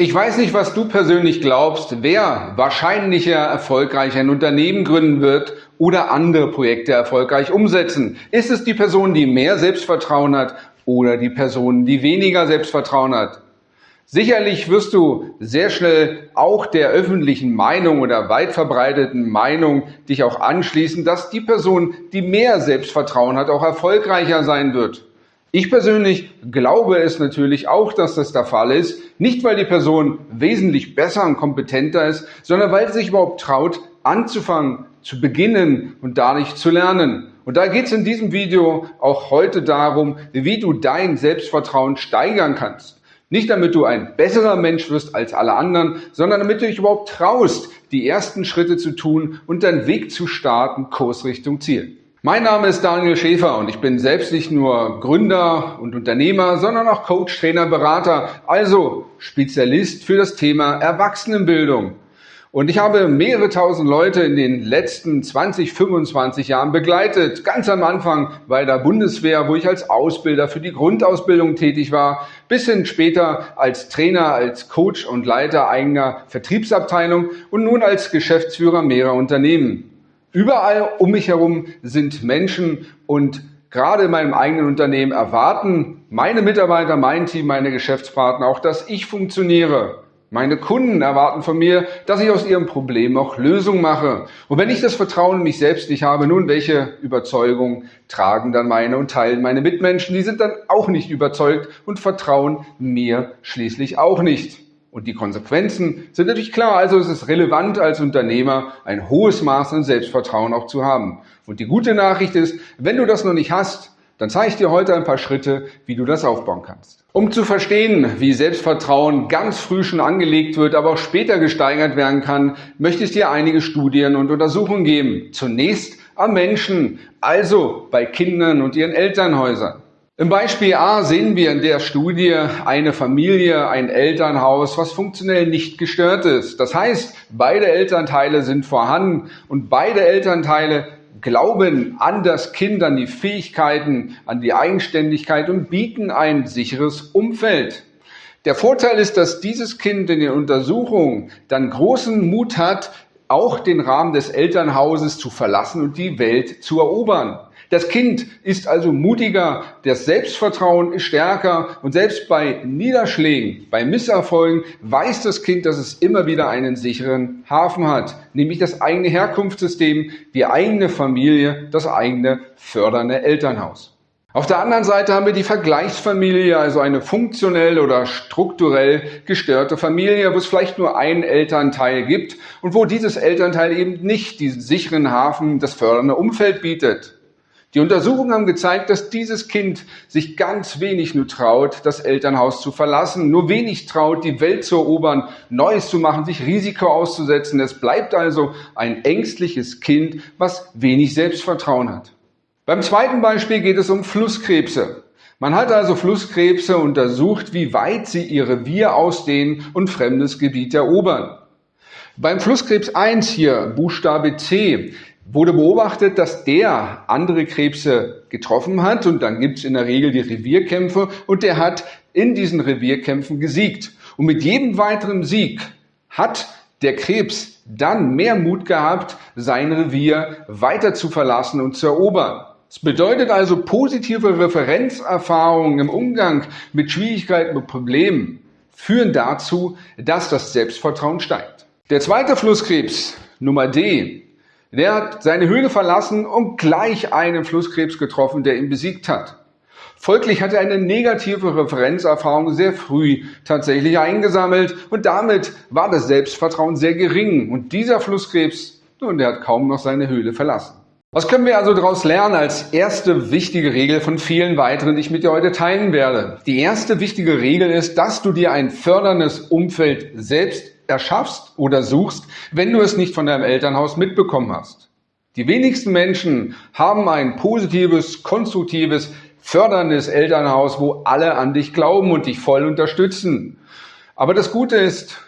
Ich weiß nicht, was du persönlich glaubst, wer wahrscheinlicher erfolgreich ein Unternehmen gründen wird oder andere Projekte erfolgreich umsetzen. Ist es die Person, die mehr Selbstvertrauen hat oder die Person, die weniger Selbstvertrauen hat? Sicherlich wirst du sehr schnell auch der öffentlichen Meinung oder weit verbreiteten Meinung dich auch anschließen, dass die Person, die mehr Selbstvertrauen hat, auch erfolgreicher sein wird. Ich persönlich glaube es natürlich auch, dass das der Fall ist. Nicht, weil die Person wesentlich besser und kompetenter ist, sondern weil sie sich überhaupt traut, anzufangen, zu beginnen und dadurch zu lernen. Und da geht es in diesem Video auch heute darum, wie du dein Selbstvertrauen steigern kannst. Nicht damit du ein besserer Mensch wirst als alle anderen, sondern damit du dich überhaupt traust, die ersten Schritte zu tun und deinen Weg zu starten, Kurs Richtung Ziel. Mein Name ist Daniel Schäfer und ich bin selbst nicht nur Gründer und Unternehmer, sondern auch Coach, Trainer, Berater, also Spezialist für das Thema Erwachsenenbildung. Und ich habe mehrere tausend Leute in den letzten 20, 25 Jahren begleitet. Ganz am Anfang bei der Bundeswehr, wo ich als Ausbilder für die Grundausbildung tätig war, bis hin später als Trainer, als Coach und Leiter eigener Vertriebsabteilung und nun als Geschäftsführer mehrerer Unternehmen. Überall um mich herum sind Menschen und gerade in meinem eigenen Unternehmen erwarten meine Mitarbeiter, mein Team, meine Geschäftspartner auch, dass ich funktioniere. Meine Kunden erwarten von mir, dass ich aus ihrem Problem auch Lösungen mache. Und wenn ich das Vertrauen in mich selbst nicht habe, nun, welche Überzeugung tragen dann meine und teilen meine Mitmenschen? Die sind dann auch nicht überzeugt und vertrauen mir schließlich auch nicht. Und die Konsequenzen sind natürlich klar. Also es ist relevant als Unternehmer ein hohes Maß an Selbstvertrauen auch zu haben. Und die gute Nachricht ist, wenn du das noch nicht hast, dann zeige ich dir heute ein paar Schritte, wie du das aufbauen kannst. Um zu verstehen, wie Selbstvertrauen ganz früh schon angelegt wird, aber auch später gesteigert werden kann, möchte ich dir einige Studien und Untersuchungen geben. Zunächst am Menschen, also bei Kindern und ihren Elternhäusern. Im Beispiel A sehen wir in der Studie eine Familie, ein Elternhaus, was funktionell nicht gestört ist. Das heißt, beide Elternteile sind vorhanden und beide Elternteile glauben an das Kind, an die Fähigkeiten, an die Eigenständigkeit und bieten ein sicheres Umfeld. Der Vorteil ist, dass dieses Kind in den Untersuchungen dann großen Mut hat, auch den Rahmen des Elternhauses zu verlassen und die Welt zu erobern. Das Kind ist also mutiger, das Selbstvertrauen ist stärker und selbst bei Niederschlägen, bei Misserfolgen weiß das Kind, dass es immer wieder einen sicheren Hafen hat, nämlich das eigene Herkunftssystem, die eigene Familie, das eigene fördernde Elternhaus. Auf der anderen Seite haben wir die Vergleichsfamilie, also eine funktionell oder strukturell gestörte Familie, wo es vielleicht nur einen Elternteil gibt und wo dieses Elternteil eben nicht diesen sicheren Hafen, das fördernde Umfeld bietet. Die Untersuchungen haben gezeigt, dass dieses Kind sich ganz wenig nur traut, das Elternhaus zu verlassen, nur wenig traut, die Welt zu erobern, Neues zu machen, sich Risiko auszusetzen. Es bleibt also ein ängstliches Kind, was wenig Selbstvertrauen hat. Beim zweiten Beispiel geht es um Flusskrebse. Man hat also Flusskrebse untersucht, wie weit sie ihr Revier ausdehnen und fremdes Gebiet erobern. Beim Flusskrebs 1 hier, Buchstabe C, wurde beobachtet, dass der andere Krebse getroffen hat und dann gibt es in der Regel die Revierkämpfe und der hat in diesen Revierkämpfen gesiegt. Und mit jedem weiteren Sieg hat der Krebs dann mehr Mut gehabt, sein Revier weiter zu verlassen und zu erobern. Es bedeutet also positive Referenzerfahrungen im Umgang mit Schwierigkeiten und Problemen führen dazu, dass das Selbstvertrauen steigt. Der zweite Flusskrebs, Nummer D, der hat seine Höhle verlassen und gleich einen Flusskrebs getroffen, der ihn besiegt hat. Folglich hat er eine negative Referenzerfahrung sehr früh tatsächlich eingesammelt und damit war das Selbstvertrauen sehr gering. Und dieser Flusskrebs, nun, der hat kaum noch seine Höhle verlassen. Was können wir also daraus lernen als erste wichtige Regel von vielen weiteren, die ich mit dir heute teilen werde? Die erste wichtige Regel ist, dass du dir ein förderndes Umfeld selbst erschaffst oder suchst, wenn du es nicht von deinem Elternhaus mitbekommen hast. Die wenigsten Menschen haben ein positives, konstruktives, förderndes Elternhaus, wo alle an dich glauben und dich voll unterstützen. Aber das Gute ist,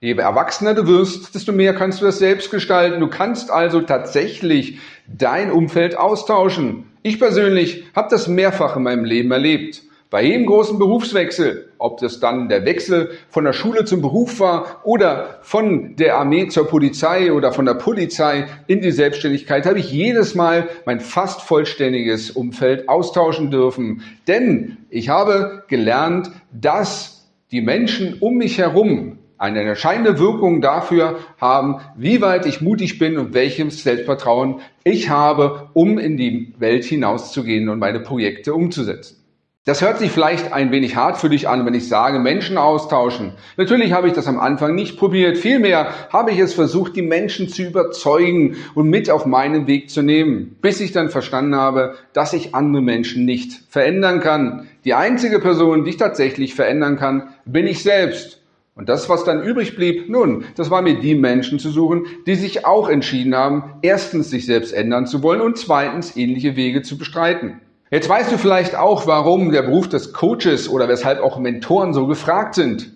je erwachsener du wirst, desto mehr kannst du das selbst gestalten. Du kannst also tatsächlich dein Umfeld austauschen. Ich persönlich habe das mehrfach in meinem Leben erlebt. Bei jedem großen Berufswechsel ob das dann der Wechsel von der Schule zum Beruf war oder von der Armee zur Polizei oder von der Polizei in die Selbstständigkeit, habe ich jedes Mal mein fast vollständiges Umfeld austauschen dürfen. Denn ich habe gelernt, dass die Menschen um mich herum eine entscheidende Wirkung dafür haben, wie weit ich mutig bin und welches Selbstvertrauen ich habe, um in die Welt hinauszugehen und meine Projekte umzusetzen. Das hört sich vielleicht ein wenig hart für dich an, wenn ich sage, Menschen austauschen. Natürlich habe ich das am Anfang nicht probiert. Vielmehr habe ich es versucht, die Menschen zu überzeugen und mit auf meinen Weg zu nehmen, bis ich dann verstanden habe, dass ich andere Menschen nicht verändern kann. Die einzige Person, die ich tatsächlich verändern kann, bin ich selbst. Und das, was dann übrig blieb, nun, das war mir die Menschen zu suchen, die sich auch entschieden haben, erstens sich selbst ändern zu wollen und zweitens ähnliche Wege zu bestreiten. Jetzt weißt du vielleicht auch, warum der Beruf des Coaches oder weshalb auch Mentoren so gefragt sind.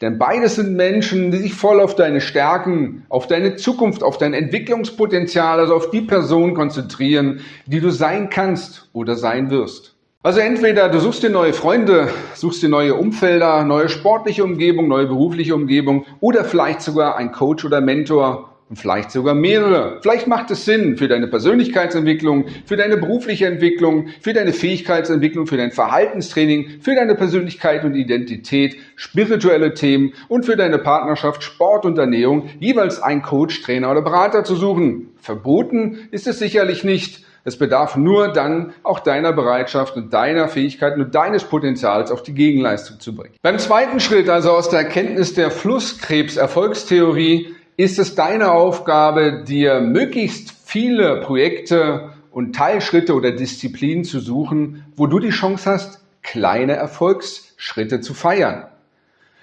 Denn beides sind Menschen, die sich voll auf deine Stärken, auf deine Zukunft, auf dein Entwicklungspotenzial, also auf die Person konzentrieren, die du sein kannst oder sein wirst. Also entweder du suchst dir neue Freunde, suchst dir neue Umfelder, neue sportliche Umgebung, neue berufliche Umgebung oder vielleicht sogar ein Coach oder Mentor vielleicht sogar mehrere. Vielleicht macht es Sinn für deine Persönlichkeitsentwicklung, für deine berufliche Entwicklung, für deine Fähigkeitsentwicklung, für dein Verhaltenstraining, für deine Persönlichkeit und Identität, spirituelle Themen und für deine Partnerschaft, Sport und Ernährung jeweils einen Coach, Trainer oder Berater zu suchen. Verboten ist es sicherlich nicht. Es bedarf nur dann auch deiner Bereitschaft und deiner Fähigkeiten und deines Potenzials auf die Gegenleistung zu bringen. Beim zweiten Schritt, also aus der Erkenntnis der Flusskrebs-Erfolgstheorie, ist es deine Aufgabe, dir möglichst viele Projekte und Teilschritte oder Disziplinen zu suchen, wo du die Chance hast, kleine Erfolgsschritte zu feiern.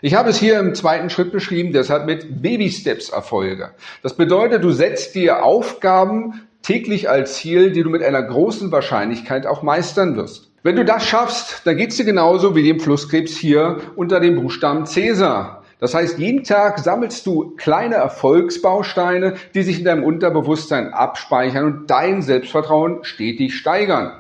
Ich habe es hier im zweiten Schritt beschrieben, deshalb mit Baby Steps Erfolge. Das bedeutet, du setzt dir Aufgaben täglich als Ziel, die du mit einer großen Wahrscheinlichkeit auch meistern wirst. Wenn du das schaffst, dann geht es dir genauso wie dem Flusskrebs hier unter dem Buchstaben Cäsar. Das heißt, jeden Tag sammelst du kleine Erfolgsbausteine, die sich in deinem Unterbewusstsein abspeichern und dein Selbstvertrauen stetig steigern.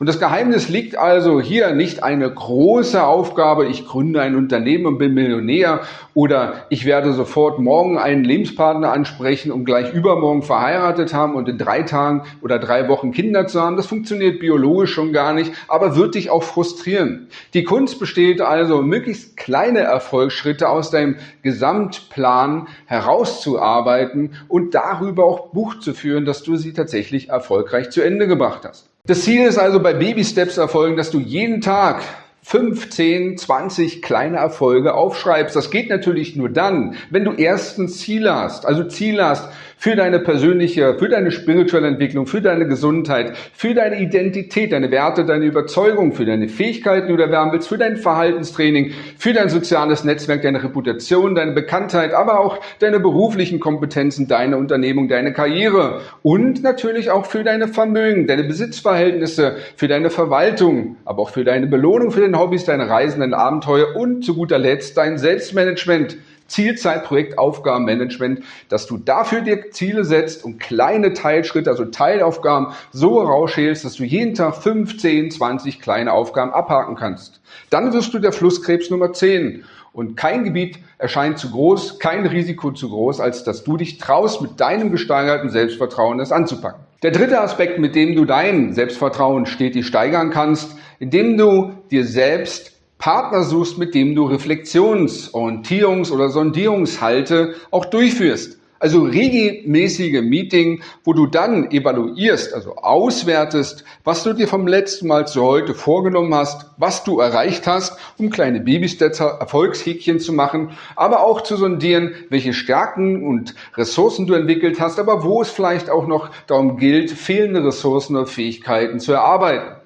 Und das Geheimnis liegt also hier nicht eine große Aufgabe, ich gründe ein Unternehmen und bin Millionär oder ich werde sofort morgen einen Lebenspartner ansprechen und gleich übermorgen verheiratet haben und in drei Tagen oder drei Wochen Kinder zu haben. Das funktioniert biologisch schon gar nicht, aber wird dich auch frustrieren. Die Kunst besteht also, möglichst kleine Erfolgsschritte aus deinem Gesamtplan herauszuarbeiten und darüber auch Buch zu führen, dass du sie tatsächlich erfolgreich zu Ende gebracht hast. Das Ziel ist also bei Baby Steps erfolgen, dass du jeden Tag 15, 20 kleine Erfolge aufschreibst. Das geht natürlich nur dann, wenn du erstens Ziele hast. Also Ziele hast für deine persönliche, für deine spirituelle Entwicklung, für deine Gesundheit, für deine Identität, deine Werte, deine Überzeugung, für deine Fähigkeiten, die du erwerben willst, für dein Verhaltenstraining, für dein soziales Netzwerk, deine Reputation, deine Bekanntheit, aber auch deine beruflichen Kompetenzen, deine Unternehmung, deine Karriere und natürlich auch für deine Vermögen, deine Besitzverhältnisse, für deine Verwaltung, aber auch für deine Belohnung, für den Hobbys, deine Reisen, deine Abenteuer und zu guter Letzt dein Selbstmanagement. Zielzeit, Projekt, Aufgabenmanagement, dass du dafür dir Ziele setzt und kleine Teilschritte, also Teilaufgaben so rausschälst, dass du jeden Tag 15, 20 kleine Aufgaben abhaken kannst. Dann wirst du der Flusskrebs Nummer 10. Und kein Gebiet erscheint zu groß, kein Risiko zu groß, als dass du dich traust, mit deinem gesteigerten Selbstvertrauen das anzupacken. Der dritte Aspekt, mit dem du dein Selbstvertrauen stetig steigern kannst, indem du dir selbst Partner suchst, mit dem du Reflexions-, Orientierungs- oder Sondierungshalte auch durchführst. Also regelmäßige Meeting, wo du dann evaluierst, also auswertest, was du dir vom letzten Mal zu heute vorgenommen hast, was du erreicht hast, um kleine Babystetzer Erfolgshäkchen zu machen, aber auch zu sondieren, welche Stärken und Ressourcen du entwickelt hast, aber wo es vielleicht auch noch darum gilt, fehlende Ressourcen oder Fähigkeiten zu erarbeiten.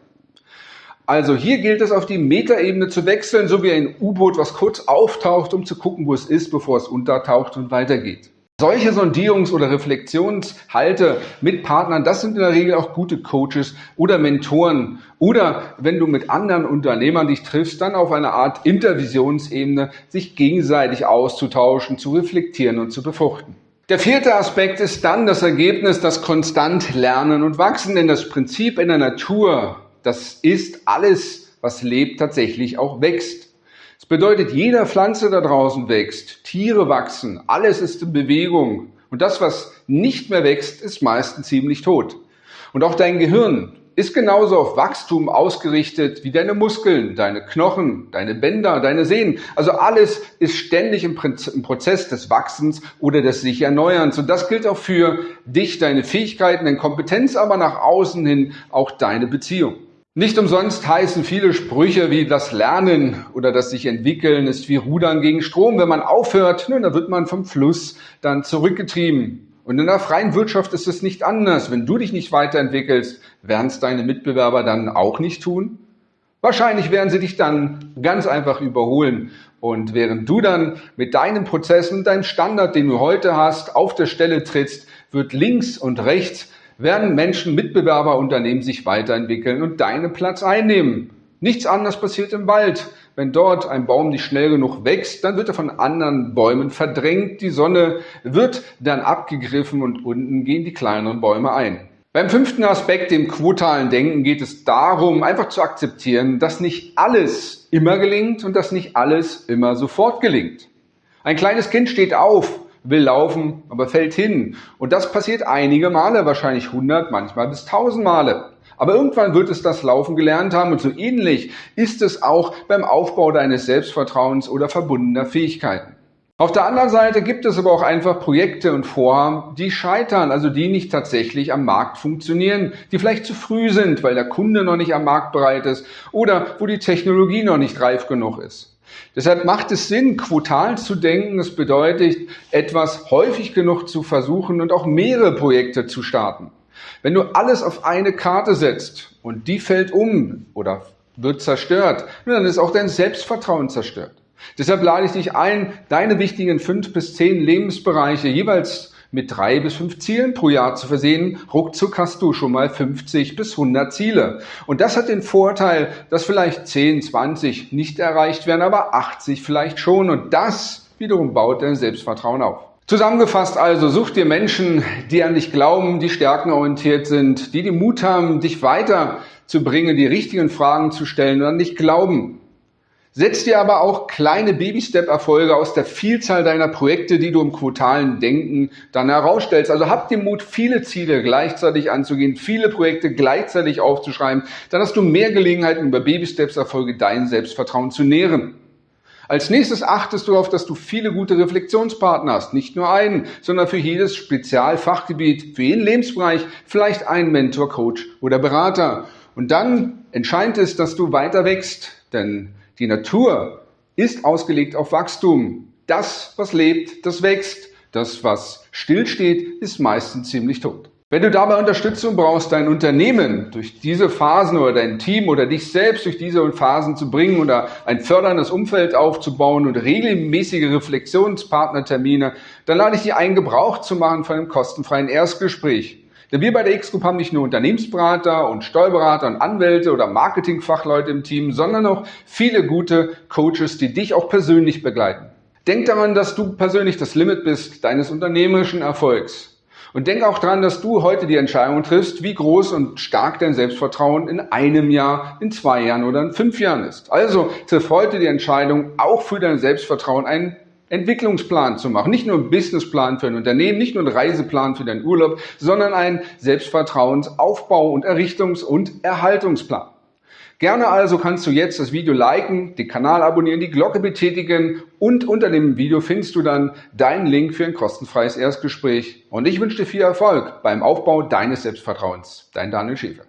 Also hier gilt es auf die Metaebene zu wechseln, so wie ein U-Boot, was kurz auftaucht, um zu gucken, wo es ist, bevor es untertaucht und weitergeht. Solche Sondierungs- oder Reflexionshalte mit Partnern, das sind in der Regel auch gute Coaches oder Mentoren. Oder wenn du mit anderen Unternehmern dich triffst, dann auf einer Art Intervisionsebene sich gegenseitig auszutauschen, zu reflektieren und zu befruchten. Der vierte Aspekt ist dann das Ergebnis, das konstant Lernen und Wachsen, denn das Prinzip in der Natur, das ist alles, was lebt, tatsächlich auch wächst. Das bedeutet, jeder Pflanze da draußen wächst, Tiere wachsen, alles ist in Bewegung. Und das, was nicht mehr wächst, ist meistens ziemlich tot. Und auch dein Gehirn ist genauso auf Wachstum ausgerichtet wie deine Muskeln, deine Knochen, deine Bänder, deine Sehnen. Also alles ist ständig im, Prozess des Wachsens oder des sich Erneuerns. Und das gilt auch für dich, deine Fähigkeiten, deine Kompetenz, aber nach außen hin auch deine Beziehung. Nicht umsonst heißen viele Sprüche wie das Lernen oder das sich entwickeln ist wie Rudern gegen Strom. Wenn man aufhört, nun, dann wird man vom Fluss dann zurückgetrieben. Und in der freien Wirtschaft ist es nicht anders. Wenn du dich nicht weiterentwickelst, werden es deine Mitbewerber dann auch nicht tun? Wahrscheinlich werden sie dich dann ganz einfach überholen. Und während du dann mit deinen Prozessen, deinem Standard, den du heute hast, auf der Stelle trittst, wird links und rechts werden Menschen, Mitbewerber, Unternehmen sich weiterentwickeln und deinen Platz einnehmen. Nichts anderes passiert im Wald. Wenn dort ein Baum nicht schnell genug wächst, dann wird er von anderen Bäumen verdrängt. Die Sonne wird dann abgegriffen und unten gehen die kleineren Bäume ein. Beim fünften Aspekt, dem quotalen Denken, geht es darum, einfach zu akzeptieren, dass nicht alles immer gelingt und dass nicht alles immer sofort gelingt. Ein kleines Kind steht auf, will laufen, aber fällt hin. Und das passiert einige Male, wahrscheinlich 100, manchmal bis 1000 Male. Aber irgendwann wird es das Laufen gelernt haben und so ähnlich ist es auch beim Aufbau deines Selbstvertrauens oder verbundener Fähigkeiten. Auf der anderen Seite gibt es aber auch einfach Projekte und Vorhaben, die scheitern, also die nicht tatsächlich am Markt funktionieren, die vielleicht zu früh sind, weil der Kunde noch nicht am Markt bereit ist oder wo die Technologie noch nicht reif genug ist. Deshalb macht es Sinn, quotal zu denken. Es bedeutet, etwas häufig genug zu versuchen und auch mehrere Projekte zu starten. Wenn du alles auf eine Karte setzt und die fällt um oder wird zerstört, dann ist auch dein Selbstvertrauen zerstört. Deshalb lade ich dich ein, deine wichtigen fünf bis zehn Lebensbereiche jeweils mit drei bis fünf Zielen pro Jahr zu versehen. Ruckzuck hast du schon mal 50 bis 100 Ziele. Und das hat den Vorteil, dass vielleicht 10, 20 nicht erreicht werden, aber 80 vielleicht schon. Und das wiederum baut dein Selbstvertrauen auf. Zusammengefasst also, such dir Menschen, die an dich glauben, die stärkenorientiert sind, die den Mut haben, dich weiterzubringen, die richtigen Fragen zu stellen und an dich glauben. Setz dir aber auch kleine Baby-Step-Erfolge aus der Vielzahl deiner Projekte, die du im quotalen Denken dann herausstellst. Also hab den Mut, viele Ziele gleichzeitig anzugehen, viele Projekte gleichzeitig aufzuschreiben. Dann hast du mehr Gelegenheiten, über Baby-Steps-Erfolge dein Selbstvertrauen zu nähren. Als nächstes achtest du darauf, dass du viele gute Reflexionspartner hast. Nicht nur einen, sondern für jedes Spezialfachgebiet, für jeden Lebensbereich vielleicht einen Mentor, Coach oder Berater. Und dann entscheidend ist, dass du weiter wächst, denn die Natur ist ausgelegt auf Wachstum. Das, was lebt, das wächst. Das, was stillsteht, ist meistens ziemlich tot. Wenn du dabei Unterstützung brauchst, dein Unternehmen durch diese Phasen oder dein Team oder dich selbst durch diese Phasen zu bringen oder ein förderndes Umfeld aufzubauen und regelmäßige Reflexionspartnertermine, dann lade ich dich ein, Gebrauch zu machen von einem kostenfreien Erstgespräch. Denn wir bei der X-Group haben nicht nur Unternehmensberater und Steuerberater und Anwälte oder Marketingfachleute im Team, sondern auch viele gute Coaches, die dich auch persönlich begleiten. Denk daran, dass du persönlich das Limit bist deines unternehmerischen Erfolgs. Und denk auch dran, dass du heute die Entscheidung triffst, wie groß und stark dein Selbstvertrauen in einem Jahr, in zwei Jahren oder in fünf Jahren ist. Also triff heute die Entscheidung, auch für dein Selbstvertrauen einen Entwicklungsplan zu machen. Nicht nur einen Businessplan für ein Unternehmen, nicht nur einen Reiseplan für deinen Urlaub, sondern einen Selbstvertrauensaufbau und Errichtungs- und Erhaltungsplan. Gerne also kannst du jetzt das Video liken, den Kanal abonnieren, die Glocke betätigen und unter dem Video findest du dann deinen Link für ein kostenfreies Erstgespräch. Und ich wünsche dir viel Erfolg beim Aufbau deines Selbstvertrauens. Dein Daniel Schäfer.